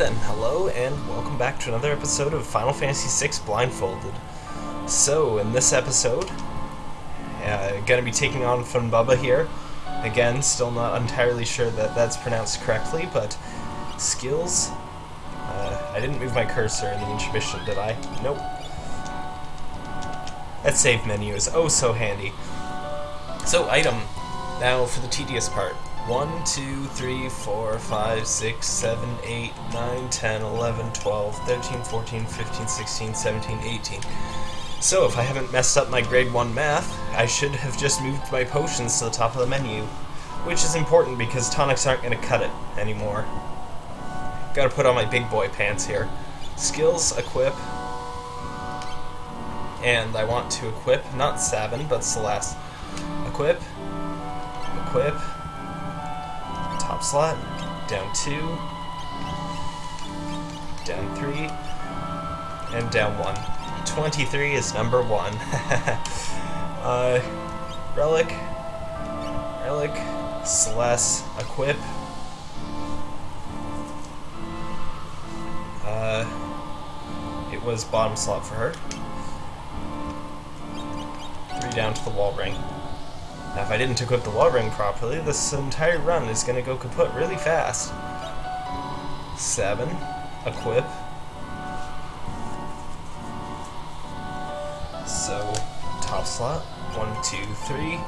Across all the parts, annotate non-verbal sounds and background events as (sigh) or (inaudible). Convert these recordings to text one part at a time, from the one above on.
then, hello and welcome back to another episode of Final Fantasy VI Blindfolded. So, in this episode, uh, gonna be taking on Phunbaba here. Again, still not entirely sure that that's pronounced correctly, but skills. Uh, I didn't move my cursor in the intermission, did I? Nope. That save menu is oh so handy. So, item. Now for the tedious part. 1, 2, 3, 4, 5, 6, 7, 8, 9, 10, 11, 12, 13, 14, 15, 16, 17, 18. So, if I haven't messed up my grade 1 math, I should have just moved my potions to the top of the menu. Which is important because tonics aren't going to cut it anymore. Gotta put on my big boy pants here. Skills, equip. And I want to equip, not Sabin, but Celes. Equip. Equip top slot, down two, down three, and down one. 23 is number one. (laughs) uh, relic, relic, Celes, equip. Uh, it was bottom slot for her. Three down to the wall ring. Now, if I didn't equip the wall ring properly, this entire run is going to go kaput really fast. Seven. Equip. So, top slot. One, two, three.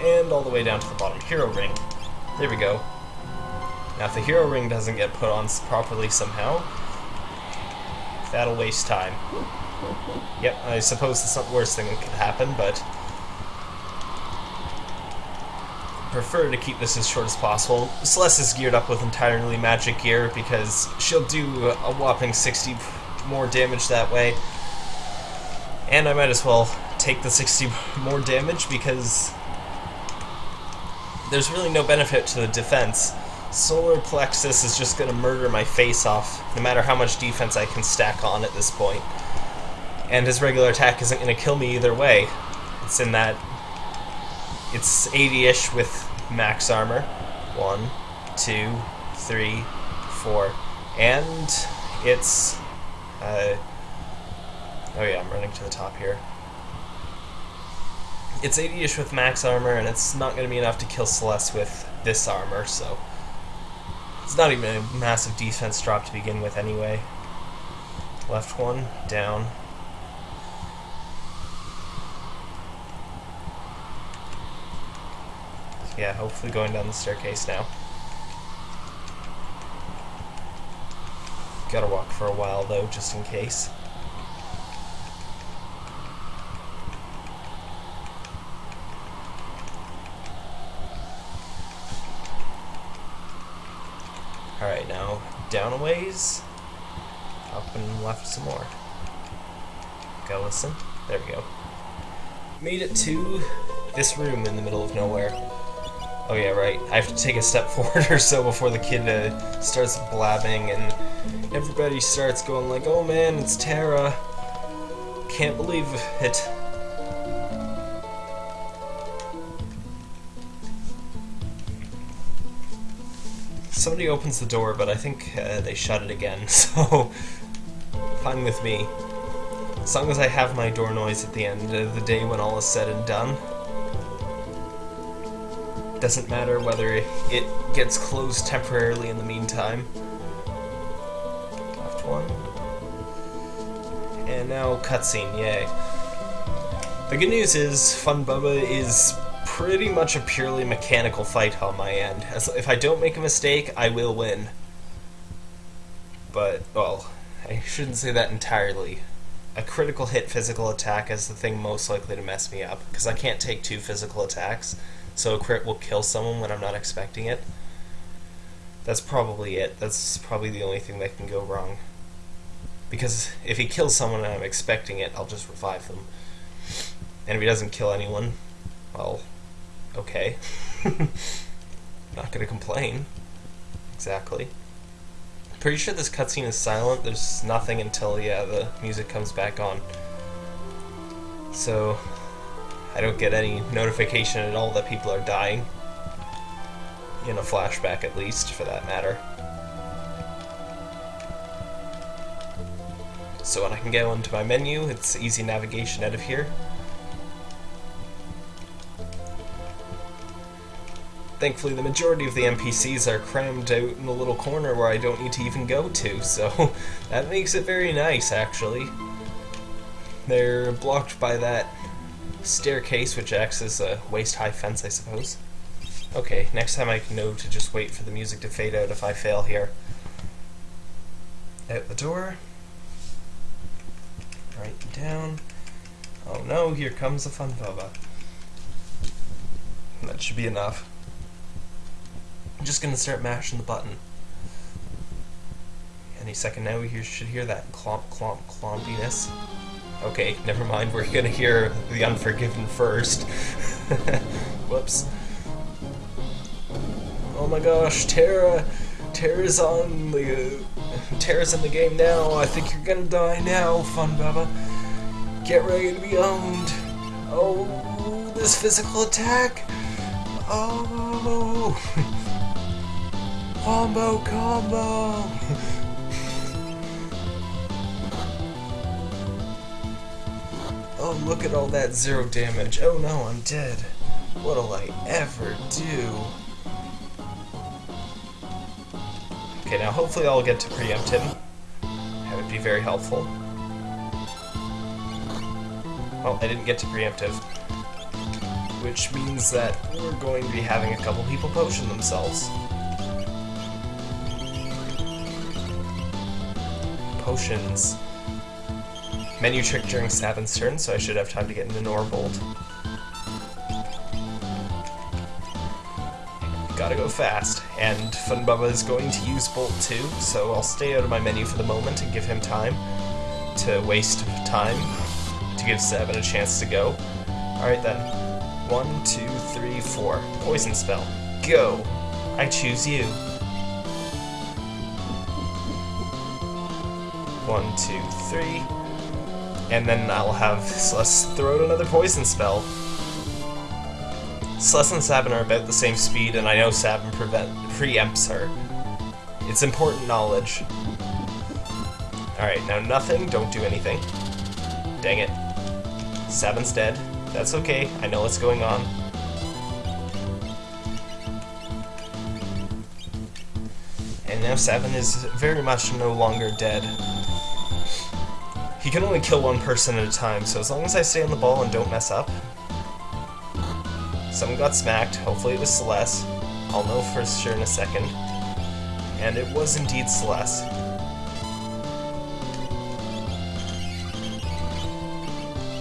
And all the way down to the bottom. Hero ring. There we go. Now, if the hero ring doesn't get put on properly somehow, that'll waste time. Yep, I suppose it's not the worst thing that could happen, but... prefer to keep this as short as possible. Celes is geared up with entirely magic gear because she'll do a whopping 60 more damage that way. And I might as well take the 60 (laughs) more damage because there's really no benefit to the defense. Solar Plexus is just going to murder my face off, no matter how much defense I can stack on at this point and his regular attack isn't going to kill me either way. It's in that it's 80-ish with max armor. One, two, three, four, and it's uh, oh yeah, I'm running to the top here. It's 80-ish with max armor, and it's not going to be enough to kill Celes with this armor, so it's not even a massive defense drop to begin with anyway. Left one, down, yeah, hopefully going down the staircase now. Gotta walk for a while though, just in case. Alright, now down a ways, up and left some more. Go listen. There we go. Made it to this room in the middle of nowhere. Oh yeah, right. I have to take a step (laughs) forward or so before the kid uh, starts blabbing and everybody starts going like, oh man, it's Terra. Can't believe it. Somebody opens the door, but I think uh, they shut it again, (laughs) so fine with me. As long as I have my door noise at the end of the day when all is said and done. Doesn't matter whether it gets closed temporarily in the meantime. Left one. And now cutscene, yay. The good news is Phunbaba is pretty much a purely mechanical fight on my end. As if I don't make a mistake, I will win. But, well, I shouldn't say that entirely. A critical hit physical attack is the thing most likely to mess me up, because I can't take two physical attacks so a crit will kill someone when I'm not expecting it. That's probably it. That's probably the only thing that can go wrong. Because if he kills someone and I'm expecting it, I'll just revive them. And if he doesn't kill anyone, well, okay. (laughs) not gonna complain. Exactly. Pretty sure this cutscene is silent. There's nothing until, yeah, the music comes back on. So, I don't get any notification at all that people are dying. in a flashback at least, for that matter. So when I can go into my menu, it's easy navigation out of here. Thankfully, the majority of the NPCs are crammed out in a little corner where I don't need to even go to, so (laughs) that makes it very nice, actually. They're blocked by that staircase, which acts as a waist-high fence, I suppose. Okay, next time I know to just wait for the music to fade out if I fail here. Out the door. Right down. Oh no, here comes the Phunbaba. That should be enough. I'm just gonna start mashing the button. Any second now we should hear that clomp clomp clompiness. Okay, never mind, we're gonna hear the Unforgiven first. (laughs) Whoops. Oh my gosh, Terra! Terra's on the... Terra's in the game now, I think you're gonna die now, Phunbaba. Get ready to be owned. Oh, this physical attack! Oh! (laughs) Combo combo! (laughs) oh, look at all that zero damage. Oh no, I'm dead. What'll I ever do? Okay, now hopefully I'll get to preempt him. That would be very helpful. Well, I didn't get to preemptive. Which means that we're going to be having a couple people potion themselves. potions. Menu trick during Sabin's turn, so I should have time to get into AuraBolt. Gotta go fast. And Phunbaba is going to use Bolt too, so I'll stay out of my menu for the moment and give him time to waste time to give Sabin a chance to go. Alright then. One, two, three, four. Poison spell. Go! I choose you. One, two, three. And then I'll have Celes throw out another poison spell. Celes and Sabin are about the same speed, and I know Sabin prevent preempts her. It's important knowledge. Alright, now nothing, don't do anything. Dang it. Sabin's dead. That's okay, I know what's going on. And now Sabin is very much no longer dead. He can only kill one person at a time, so as long as I stay on the ball and don't mess up. Someone got smacked, hopefully it was Celes. I'll know for sure in a second. And it was indeed Celes.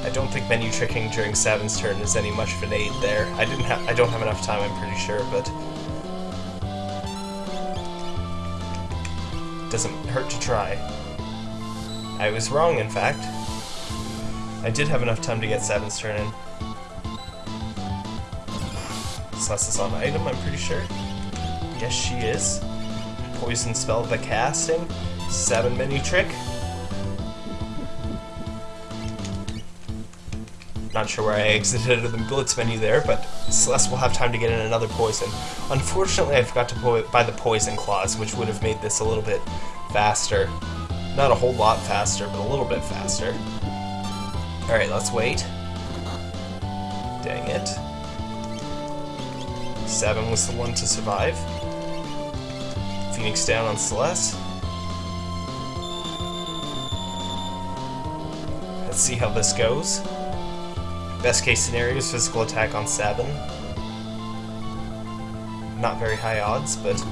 I don't think menu tricking during Sabin's turn is any much of an aid there. I didn't have I don't have enough time, I'm pretty sure, but doesn't hurt to try. I was wrong, in fact. I did have enough time to get Sabin's turn in. Celes is on item, I'm pretty sure. Yes, she is. Poison spell the casting. Seven menu trick. Not sure where I exited the Blitz menu there, but Celes will have time to get in another poison. Unfortunately, I forgot to buy the Poison Claws, which would have made this a little bit faster. Not a whole lot faster, but a little bit faster. Alright, let's wait. Dang it. Sabin was the one to survive. Phoenix down on Celes. Let's see how this goes. Best case scenario is physical attack on Sabin. Not very high odds, but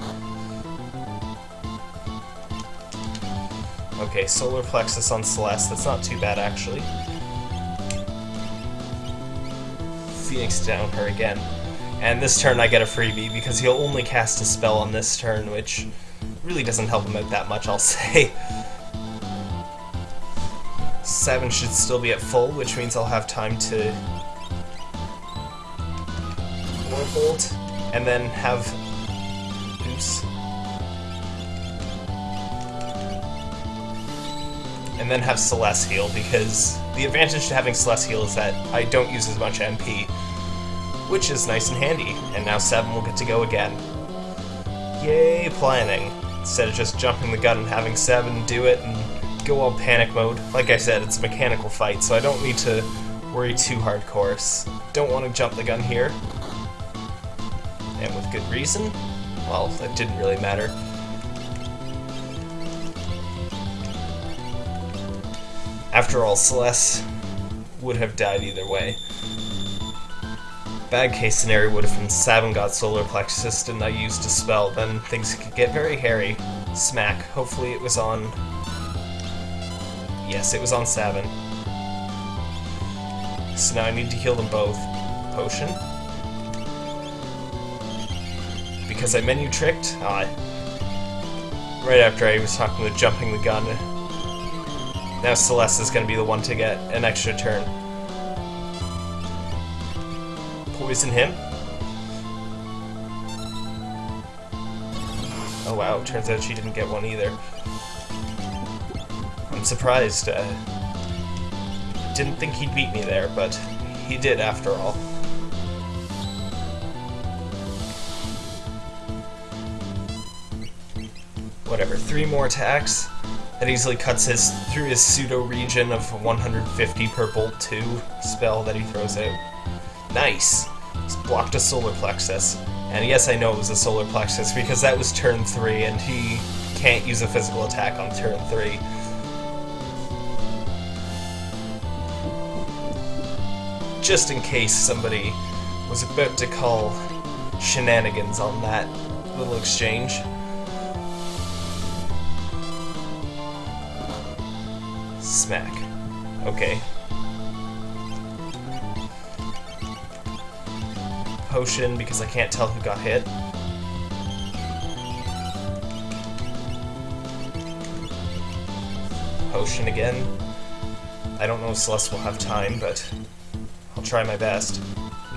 Okay, Solar Plexus on Celes. That's not too bad, actually. Phoenix down her again. And this turn I get a freebie, because he'll only cast a spell on this turn, which really doesn't help him out that much, I'll (laughs) say. Seven should still be at full, which means I'll have time to... AuraBolt, and then have... Oops. And then have Celes heal, because the advantage to having Celes heal is that I don't use as much MP, which is nice and handy, and now 7 will get to go again. Yay, planning. Instead of just jumping the gun and having Seven do it and go all panic mode. Like I said, it's a mechanical fight, so I don't need to worry too hardcore. Don't want to jump the gun here. And with good reason. Well, it didn't really matter. After all, Celes would have died either way. Bad case scenario would have been Sabin got solar plexus and I used a spell, then things could get very hairy. Smack. Hopefully it was on... Yes, it was on Sabin. So now I need to heal them both. Potion. Because I menu tricked? Ah. Right after I was talking about jumping the gun. Now Celes is going to be the one to get an extra turn. Poison him. Oh wow, turns out she didn't get one either. I'm surprised. Uh, didn't think he'd beat me there, but he did after all. Whatever, three more attacks. That easily cuts his through his pseudo region of 150 per bolt 2 spell that he throws out. Nice! He's blocked a solar plexus. And yes, I know it was a solar plexus because that was turn 3 and he can't use a physical attack on turn 3. Just in case somebody was about to call shenanigans on that little exchange. Smack. Okay. Potion because I can't tell who got hit. Potion again. I don't know if Celes will have time, but I'll try my best.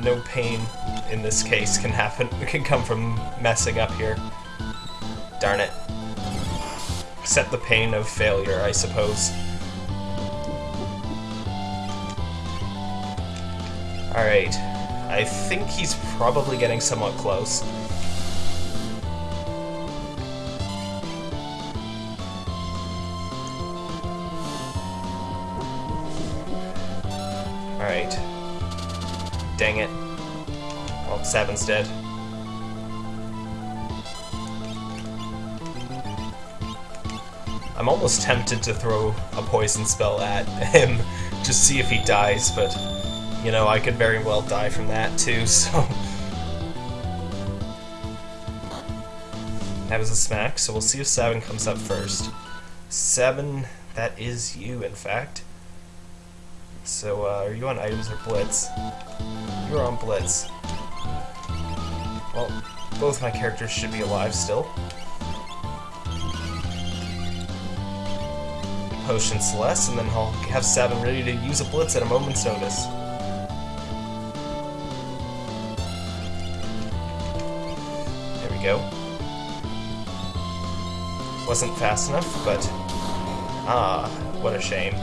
No pain in this case can happen It (laughs) can come from messing up here. Darn it. Accept the pain of failure, I suppose. Alright. I think he's probably getting somewhat close. Alright. Dang it. Well, Sabin's dead. I'm almost tempted to throw a poison spell at (laughs) him, just see if he dies, but you know, I could very well die from that too, (laughs) so... That was a smack, so we'll see if Seven comes up first. Seven, that is you, in fact. So, uh, are you on items or blitz? You're on blitz. Well, both my characters should be alive still. Potion Celes, and then I'll have Sabin ready to use a blitz at a moment's notice. Go. Wasn't fast enough, but... Ah, what a shame.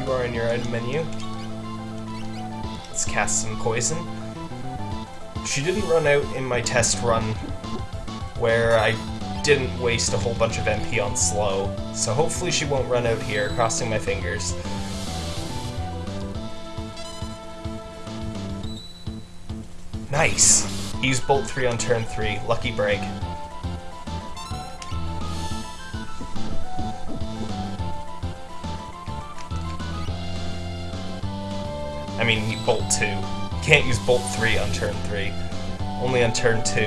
You are in your item menu. Let's cast some poison. She didn't run out in my test run where I didn't waste a whole bunch of MP on slow, so hopefully she won't run out here, crossing my fingers. Nice! Use Bolt 3 on turn 3. Lucky break. I mean, Bolt 2. You can't use Bolt 3 on turn 3. Only on turn 2.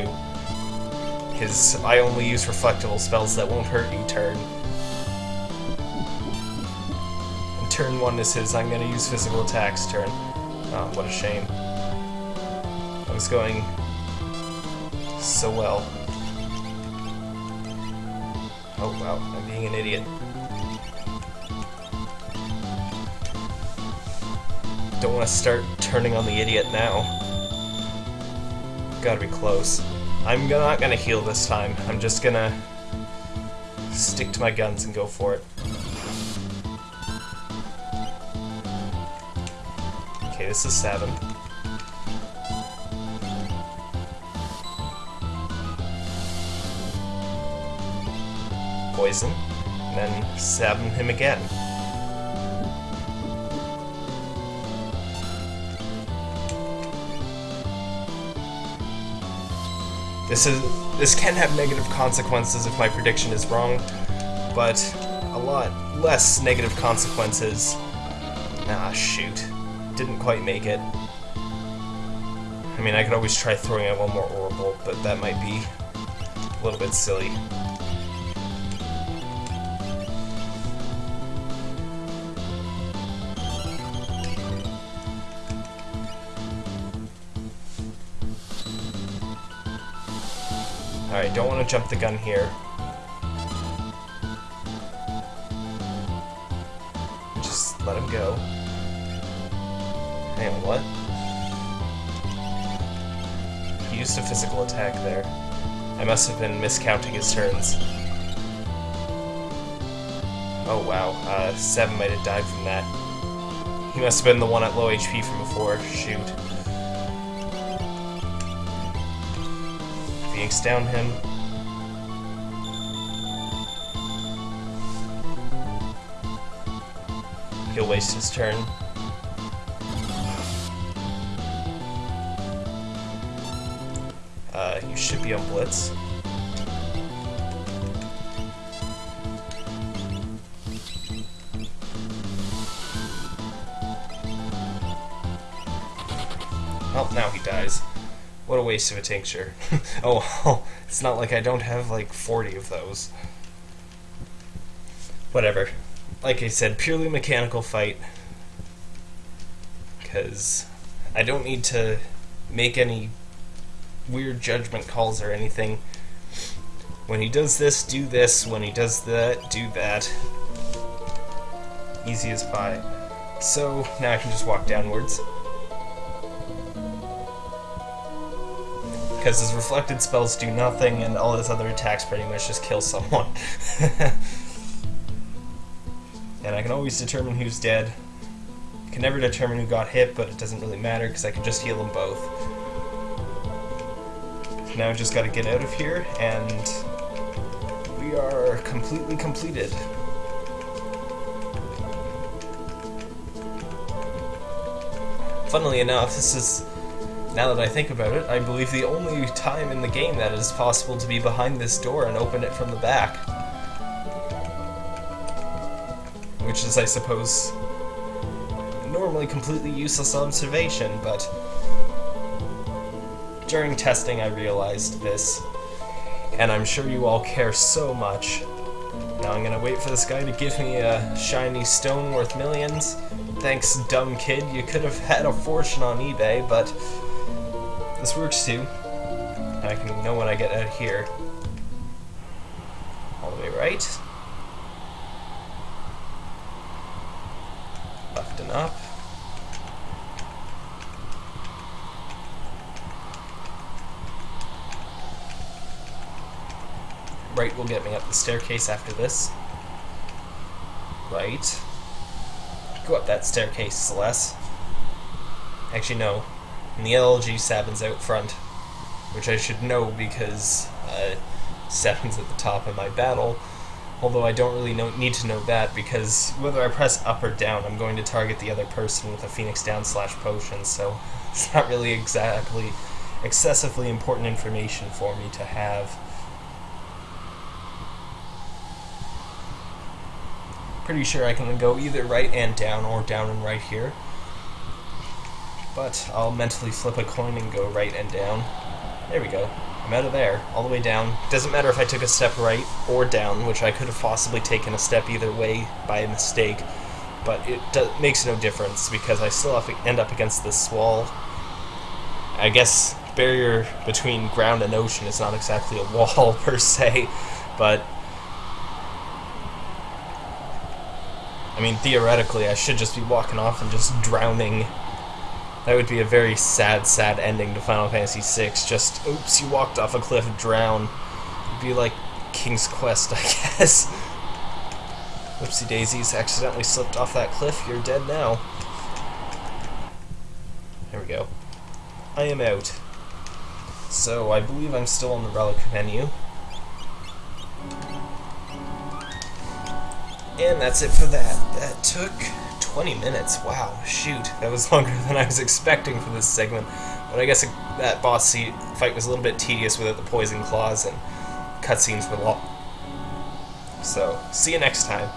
His I only use reflectable spells that won't hurt you turn. And turn 1 this is his I'm gonna use physical attacks turn. Oh, what a shame going so well. Oh wow, I'm being an idiot. Don't want to start turning on the idiot now. Gotta be close. I'm not gonna heal this time. I'm just gonna stick to my guns and go for it. Okay, this is seven. Poison, and then stab him again. This is this can have negative consequences if my prediction is wrong, but a lot less negative consequences. Ah, shoot. Didn't quite make it. I mean, I could always try throwing out one more AuraBolt, but that might be a little bit silly. Alright, don't want to jump the gun here. Just let him go. Hang on, what? He used a physical attack there. I must have been miscounting his turns. Oh wow, uh, Sabin might have died from that. He must have been the one at low HP from before. Shoot. Phoenix down him. He'll waste his turn. Uh, you should be on Blitz. Well, now he dies. What a waste of a tincture. (laughs) oh, well, it's not like I don't have like 40 of those. Whatever. Like I said, purely mechanical fight. Because I don't need to make any weird judgment calls or anything. When he does this, do this. When he does that, do that. Easy as pie. So, now I can just walk downwards. Because his reflected spells do nothing and all his other attacks pretty much just kill someone. (laughs) and I can always determine who's dead. I can never determine who got hit, but it doesn't really matter because I can just heal them both. Now I just gotta get out of here, and we are completely completed. Funnily enough, this is now that I think about it, I believe the only time in the game that it is possible to be behind this door and open it from the back. Which is, I suppose, normally completely useless observation, but during testing I realized this, and I'm sure you all care so much. Now I'm gonna wait for this guy to give me a shiny stone worth millions. Thanks, dumb kid, you could have had a fortune on eBay, but this works too. And I can know when I get out here. All the way right. Left and up. Right will get me up the staircase after this. Right. Go up that staircase, Celes. Actually, no. And the LG Sabin's out front, which I should know because uh, at the top of my battle. Although I don't really know, need to know that because whether I press up or down, I'm going to target the other person with a Phoenix down slash potion, so (laughs) it's not really exactly excessively important information for me to have. Pretty sure I can go either right and down or down and right here but I'll mentally flip a coin and go right and down. There we go. I'm out of there, all the way down. Doesn't matter if I took a step right or down, which I could have possibly taken a step either way by mistake, but it makes no difference because I still have to end up against this wall. I guess barrier between ground and ocean is not exactly a (laughs) wall per se, but I mean theoretically I should just be walking off and just drowning that would be a very sad, sad ending to Final Fantasy VI. Just, oops, you walked off a cliff, drown. It'd be like King's Quest, (laughs) I guess. Whoopsie daisies, accidentally slipped off that cliff, you're dead now. There we go. I am out. So, I believe I'm still on the relic menu. And that's it for that. That took 20 minutes. Wow, shoot. That was (laughs) longer than I was expecting for this segment. But I guess it, that boss fight was a little bit tedious without the poison claws and cutscenes were long. So, see you next time.